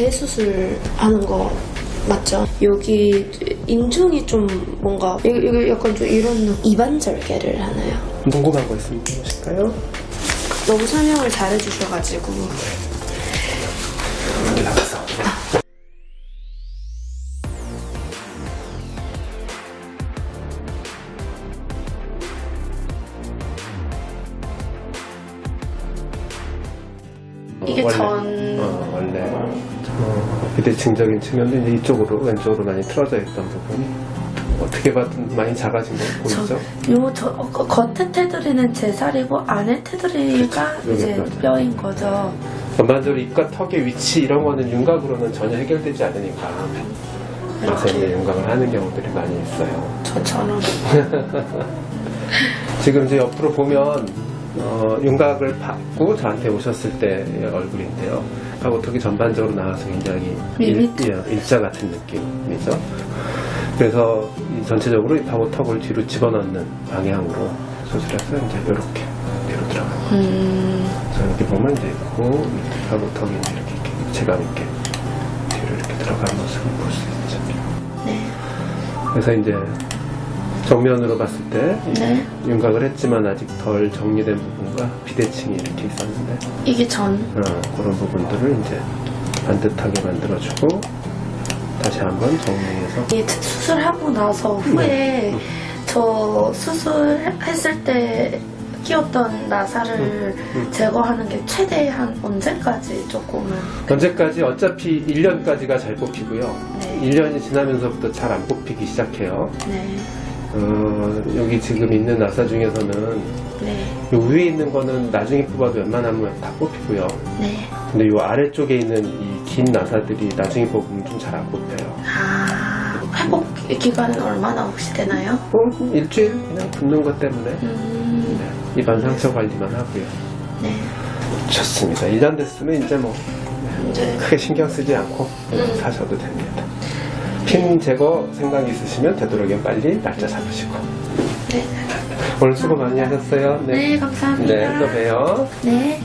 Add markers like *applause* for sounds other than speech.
재수술 하는 거 맞죠? 여기 인중이 좀 뭔가 이거, 약간 좀 이런 느- 이반절개를 하나요? 궁금한 거 있으면 물어보실까요? 너무 설명을 잘해주셔가지고 이게 원래, 전- 어, 원래 어, 비대칭적인 측면도 이제 이쪽으로 왼쪽으로 많이 틀어져 있던 부분이 어떻게 봐도 많이 작아진 거 보이죠? 요 저, 어, 거- 겉에 테두리는 제 살이고 안에 테두리가 그렇죠. 이제. 뼈인 거죠. 전반적으로 입과 턱의 위치 이런 거는 윤곽으로는 전혀 해결되지 않으니까 그래서 이제 윤곽을 하는 경우들이 많이 있어요. 저처럼 *laughs* 지금 이제 옆으로 보면 어, 윤곽을 받고 저한테 오셨을 때의 얼굴인데요. 하고 턱이 전반적으로 나와서 굉장히 일, 밋밋. 예, 일자 같은 느낌이죠. 그래서 이 전체적으로 이 파고턱을 뒤로 집어넣는 방향으로 수술해서 이제 이렇게 뒤로 들어가요. 음, 그래서 이렇게 보면 이제 있고 밑에 파고턱이 이제 이렇게 체감 있게 뒤로 이렇게 들어가는 모습을 볼 수 있죠. 네, 그래서 이제 정면으로 봤을 때 네. 윤곽을 했지만 아직 덜 정리된 부분과 비대칭이 이렇게 있었는데 이게 전 어, 그런 부분들을 이제 반듯하게 만들어주고 다시 한번 정리해서 이 수술하고 나서 후에 음. 저 수술했을 때 끼웠던 나사를 음. 제거하는 게 최대한 언제까지 조금은 언제까지 어차피 1년까지가 잘 뽑히고요 네. 1년이 지나면서부터 잘 안 뽑히기 시작해요 네, 어, 여기 지금 있는 나사 중에서는 네, 요 위에 있는 거는 나중에 뽑아도 웬만하면 다 뽑히고요 네. 근데 요 아래쪽에 있는 이 긴 나사들이 나중에 뽑으면 좀 잘 안 뽑혀요 아, 회복 기간은 얼마나 혹시 되나요? 어, 일주일 그냥 붓는 것 때문에 음, 네, 입안 상처 관리만 하고요. 네. 좋습니다. 1년 됐으면 이제 뭐 이제 크게 신경 쓰지 않고 음. 사셔도 됩니다. 핀 제거 생각 있으시면 되도록이면 빨리 날짜 잡으시고 네. 오늘 수고 많이 하셨어요. 네, 감사합니다. 네, 또 봬요. 네.